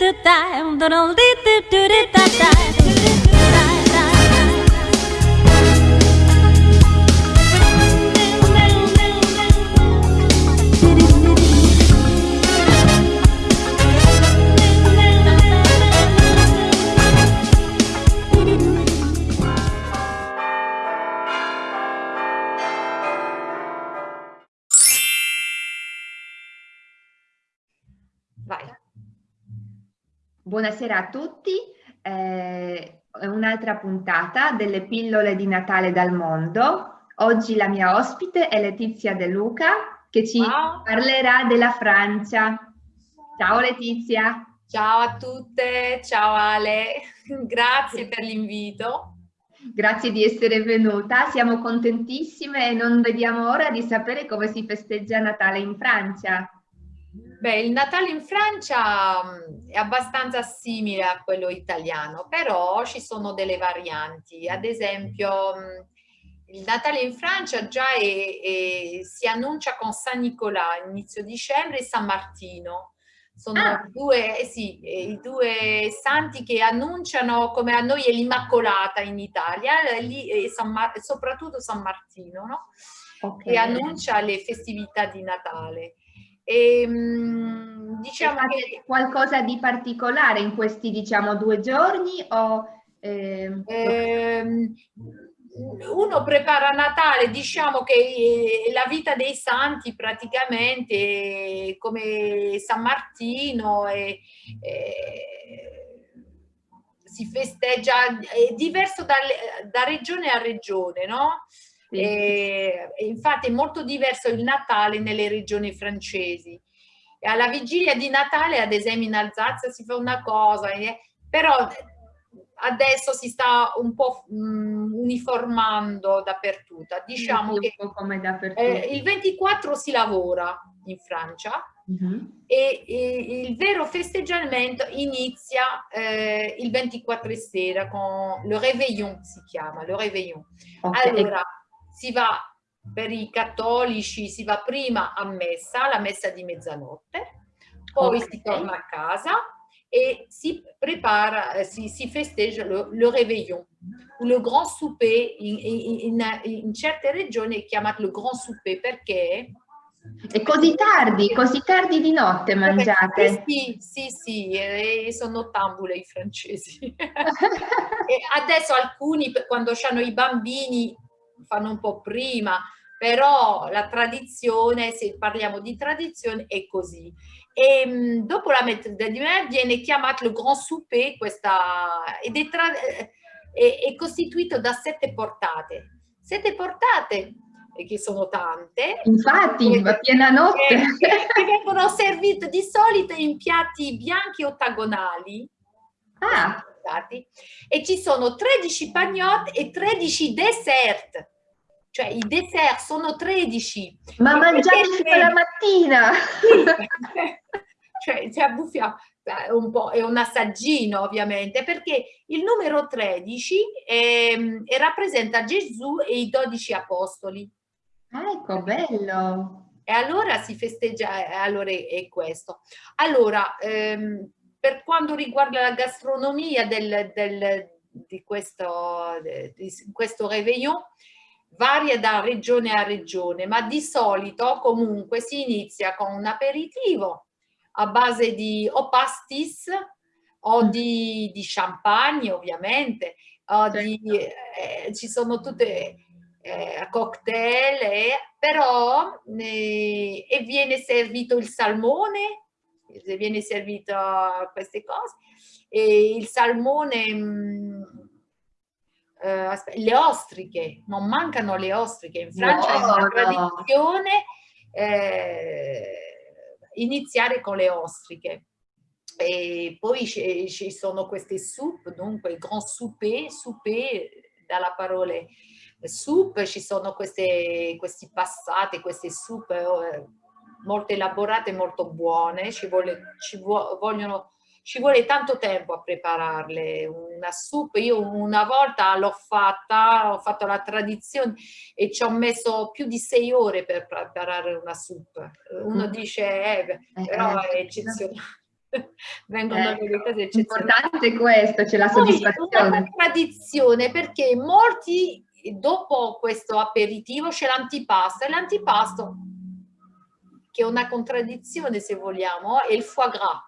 do da, do do do do do da da. Buonasera a tutti, eh, un'altra puntata delle pillole di Natale dal mondo. Oggi la mia ospite è Letizia De Luca che ci Ciao. parlerà della Francia. Ciao Letizia. Ciao a tutte, ciao Ale, grazie per l'invito. Grazie di essere venuta, siamo contentissime e non vediamo ora di sapere come si festeggia Natale in Francia. Beh, il Natale in Francia è abbastanza simile a quello italiano, però ci sono delle varianti. Ad esempio, il Natale in Francia già è, è, si annuncia con San Nicolà, inizio dicembre, e San Martino. Sono ah. due, eh sì, i due santi che annunciano, come a noi è l'Immacolata in Italia, lì San soprattutto San Martino, no? Okay. che annuncia le festività di Natale. E, ehm, diciamo che qualcosa di particolare in questi diciamo due giorni o ehm... Ehm, uno prepara Natale, diciamo che eh, la vita dei santi praticamente come San Martino e, e si festeggia, è diverso da, da regione a regione, no? E, e infatti è molto diverso il Natale nelle regioni francesi. E alla vigilia di Natale, ad esempio in Alsazia, si fa una cosa, eh, però adesso si sta un po' mh, uniformando dappertutto. Diciamo che dappertutto. Eh, il 24 si lavora in Francia uh mhm. -huh. e, e, il vero festeggiamento inizia eh, il 24 sera con le réveillon si chiama, le réveillon. Okay. Allora, si va per i cattolici, si va prima a messa, la messa di mezzanotte, poi okay. si torna a casa e si prepara, eh, si, si festeggia le, le réveillon, le grand souper, in, in, in, in certe regioni è chiamato le grand souper perché è così tardi, così tardi di notte mangiate? Sì, sì, sì, sì sono ottambule i francesi. adesso alcuni, quando hanno i bambini, fanno un po' prima, però la tradizione, se parliamo di tradizione, è così. E mh, dopo la mezzanotte viene chiamato il Grand Souper, questa, ed è, è, è, costituito da sette portate. Sette portate, che sono tante. Infatti, va piena notte. Che, che vengono servite di solito in piatti bianchi ottagonali. Ah. E ci sono 13 pagnotte e 13 dessert cioè i dessert sono 13. Ma mangiate fino alla mattina! cioè ci abbuffiamo un po', è un assaggino ovviamente, perché il numero 13 è, è, rappresenta Gesù e i 12 apostoli. ecco, bello! E allora si festeggia, allora è, è questo. Allora, ehm, per quanto riguarda la gastronomia del, del, di, questo, di questo réveillon, varia da regione a regione, ma di solito comunque si inizia con un aperitivo a base di o pastis o mm. di, di champagne ovviamente, o di, certo. eh, ci sono tutte eh, cocktail, eh, però eh, e viene servito il salmone, viene servito queste cose, e il salmone mh, mm, eh, le ostriche, non mancano le ostriche, in Francia no, è una tradizione eh, iniziare con le ostriche. E poi ci sono queste soup, dunque il grand souper, souper dalla parola soup, ci sono queste, questi passate, queste soup eh, molto elaborate, molto buone, ci, vuole, ci vogliono ci vuole tanto tempo a prepararle. Una soup, io una volta l'ho fatta, ho fatto la tradizione e ci ho messo più di sei ore per preparare una soup. Uno mm. dice, eh, eh però eh, è eccezionale. vengono eh, delle cose eccezionali. Importante questo, c'è la soddisfazione. Poi, una tradizione perché molti dopo questo aperitivo c'è l'antipasto e l'antipasto che è una contraddizione se vogliamo è il foie gras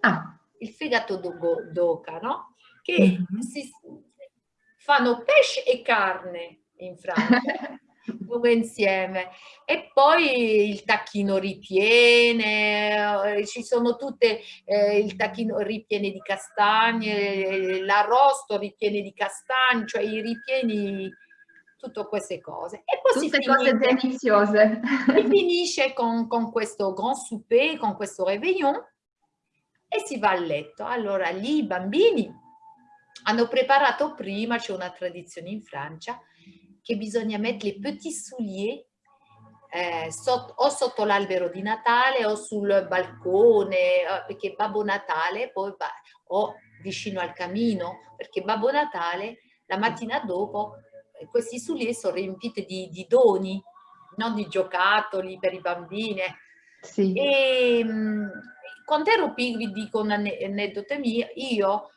ah. il fegato d'oca no? che mm -hmm. si fanno pesce e carne in Francia due insieme e poi il tacchino ripiene eh, ci sono tutte eh, il tacchino ripiene di castagne l'arrosto ripiene di castagne cioè i ripieni tutte queste cose. E poi tutte si cose finisce, deliziose si finisce con, con questo grand souper con questo réveillon e si va a letto. Allora lì i bambini hanno preparato prima c'è una tradizione in Francia che bisogna mettere i petit souliers eh, sotto, o sotto l'albero di Natale o sul balcone, eh, perché Babbo Natale poi va, o vicino al camino, perché Babbo Natale la mattina dopo questi souliers sono riempiti di, di doni, non di giocattoli per i bambini. Sì. E, mh, mm, quando ero vi dico un'aneddota mia, io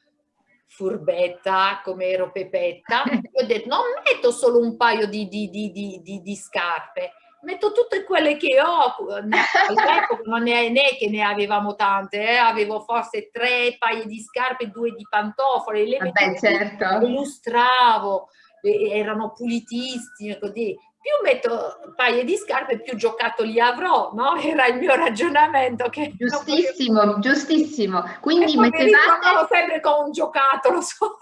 furbetta come ero Pepetta, ho detto non metto solo un paio di, di, di, di scarpe, metto tutte quelle che ho, all'epoca non è né che ne avevamo tante, eh? avevo forse tre paia di scarpe, due di pantofole, le Vabbè, certo. illustravo, erano pulitissime, così più metto un paio di scarpe, più giocattoli avrò, no? Era il mio ragionamento. Che giustissimo, voglio... giustissimo. Quindi mettevate... sempre con un giocattolo so.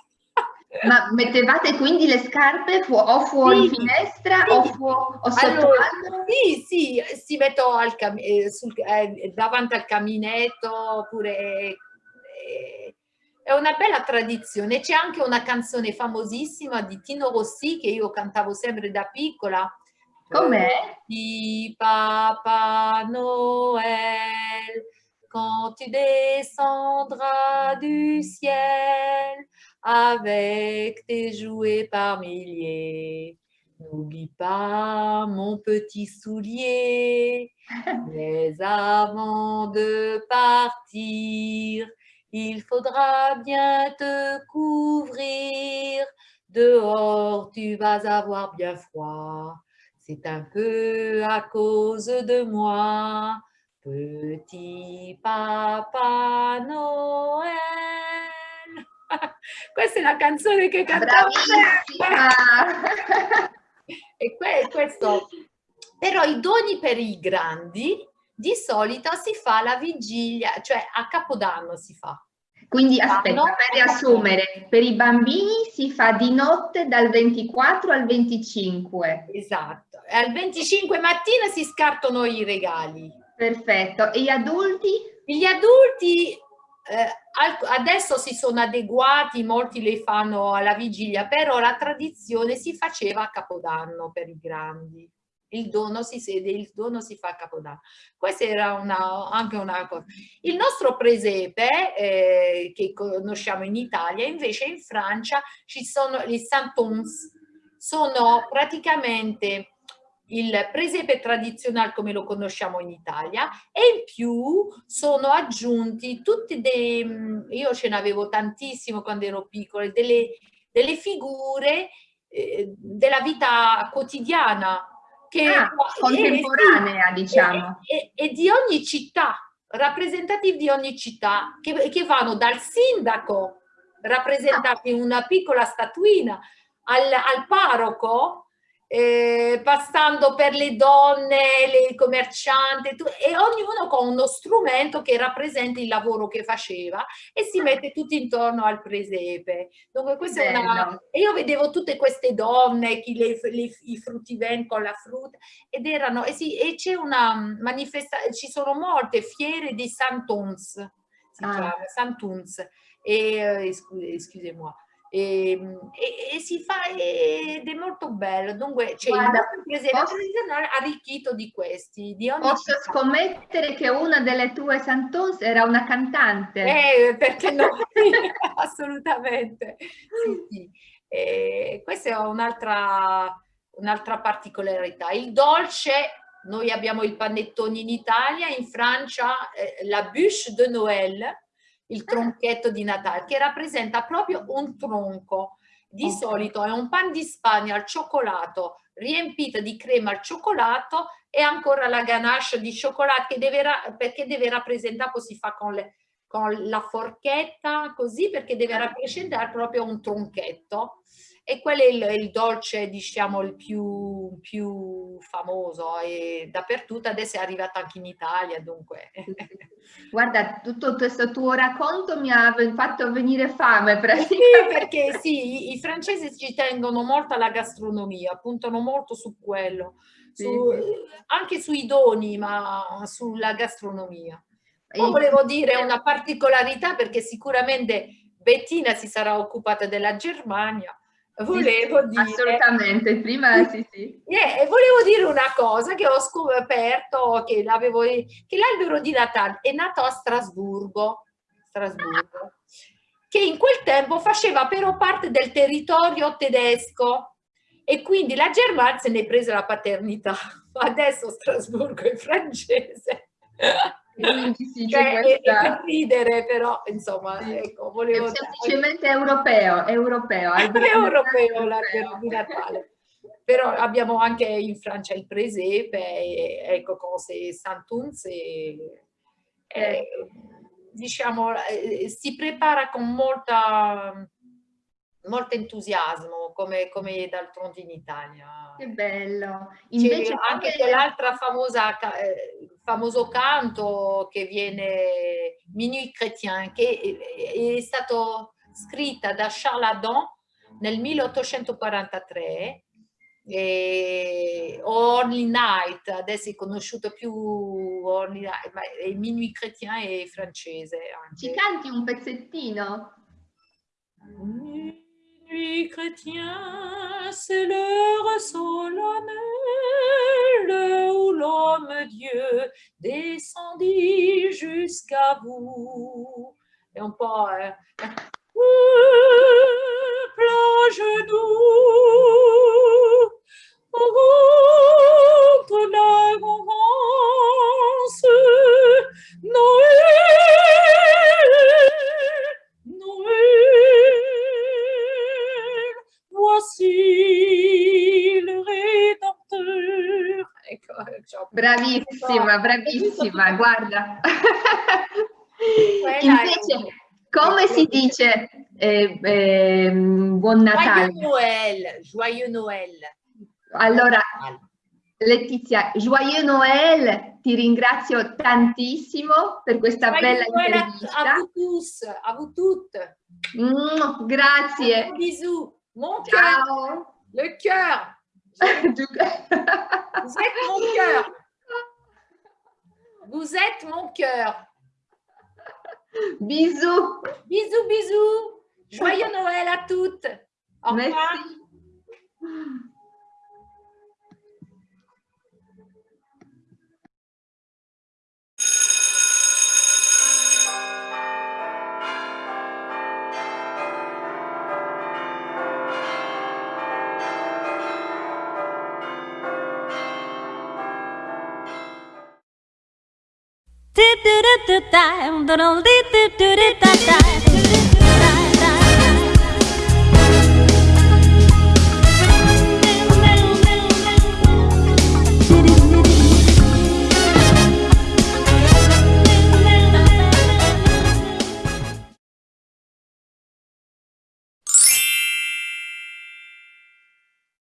Ma mettevate quindi le scarpe fu o fuori sì, finestra sì. o, fu o sotto allora, Sì, sì, si metto al eh, sul, eh, davanti al caminetto oppure... Eh, è una bella tradizione. C'è anche una canzone famosissima di Tino Rossi che io cantavo sempre da piccola. Com'è? Di Papa Noël, quand tu descendras du ciel avec tes jouets par milliers. N'oublie pas mon petit soulier, mais avant de partir, il faudra bien te couvrir, dehors tu vas avoir bien froid. C'est un peu à cause de moi, petit papa Noël. Questa è la canzone che cantavo e questo, però i doni per i grandi di solito si fa la vigilia, cioè a Capodanno si fa. Quindi aspetta, per riassumere, per i bambini si fa di notte dal 24 al 25. Esatto, e al 25 mattina si scartano i regali. Perfetto, e gli adulti? Gli adulti eh, adesso si sono adeguati, molti le fanno alla vigilia, però la tradizione si faceva a Capodanno per i grandi il dono si sede, il dono si fa Capodanno. Questa era una, anche una cosa. Il nostro presepe, eh, che conosciamo in Italia, invece in Francia ci sono i santons, sono praticamente il presepe tradizionale come lo conosciamo in Italia e in più sono aggiunti tutti dei, io ce ne avevo tantissimo quando ero piccola, delle, delle figure eh, della vita quotidiana che ah, contemporanea, sì, diciamo. E, e, e, di ogni città, rappresentativi di ogni città, che, che vanno dal sindaco, rappresentato in una piccola statuina, al, al parroco, eh, passando per le donne, le commercianti e ognuno con uno strumento che rappresenta il lavoro che faceva e si mette tutti intorno al presepe. Dunque questa è una... E io vedevo tutte queste donne, chi le, le, i fruttiventi con la frutta ed erano... E, sì, e c'è una manifestazione, ci sono molte fiere di Santons, si ah. chiama Santuns, e, eh, scusez-moi, e, ehm, e, e, si fa ed è molto bello. Dunque c'è Guarda, il presepe posso, arricchito di questi di posso città. scommettere che una delle tue Santos era una cantante? Eh, perché no? Assolutamente. Sì, sì. E questa è un'altra un'altra particolarità. Il dolce noi abbiamo il panettone in Italia, in Francia eh, la bûche de Noël, il tronchetto di Natale, che rappresenta proprio un tronco. Di okay. solito è un pan di Spagna al cioccolato riempito di crema al cioccolato e ancora la ganache di cioccolato che deve, perché deve rappresentare, si fa con, le, con la forchetta così perché deve rappresentare proprio un tronchetto e quello è il, il dolce diciamo il più, più, famoso? E dappertutto adesso è arrivato anche in Italia dunque. Guarda tutto questo tuo racconto mi ha fatto venire fame sì, perché sì i, francesi ci tengono molto alla gastronomia puntano molto su quello su, sì. anche sui doni ma sulla gastronomia. Poi volevo dire una particolarità perché sicuramente Bettina si sarà occupata della Germania volevo sì, dire... Assolutamente, prima sì, sì. Yeah, volevo dire una cosa che ho scoperto, che l'albero di Natale è nato a Strasburgo, Strasburgo, che in quel tempo faceva però parte del territorio tedesco e quindi la Germania se ne è presa la paternità. Adesso Strasburgo è francese sì, cioè, è, è, per ridere, però insomma, sì. ecco, volevo... È semplicemente europeo, europeo. È europeo l'albero di Natale. Però abbiamo anche in Francia il presepe, e, ecco, cose Santuns, e, e, diciamo, eh, si prepara con molta molto entusiasmo come, come d'altronde in Italia. Che bello! Invece anche come... quell'altra famosa, eh, famoso canto che viene Minuit Chrétien, che è, è stato scritta da Charles Adam nel 1843 e Only Night, adesso è conosciuto più Only Night, ma il Minuit Chrétien è francese anche. Ci canti un pezzettino? Mm chrétien, c'est l'heure solennelle où l'homme Dieu descendit jusqu'à vous. Et on part... Euh, Bravissima, bravissima, guarda. Invece, come si dice eh, eh, buon Natale? Joyeux Noël, joyeux Noël. Allora, Letizia, joyeux Noël, ti ringrazio tantissimo per questa joyeux bella Noël intervista. A vous tous, a vous toutes. Mm, grazie. Bisous. Mon cœur. Le cœur. Vous êtes mon cœur. Vous êtes mon cœur. Bisous. Bisous, bisous. Joyeux Noël à toutes. Au revoir. Merci. do do do do da, do do do do do da da.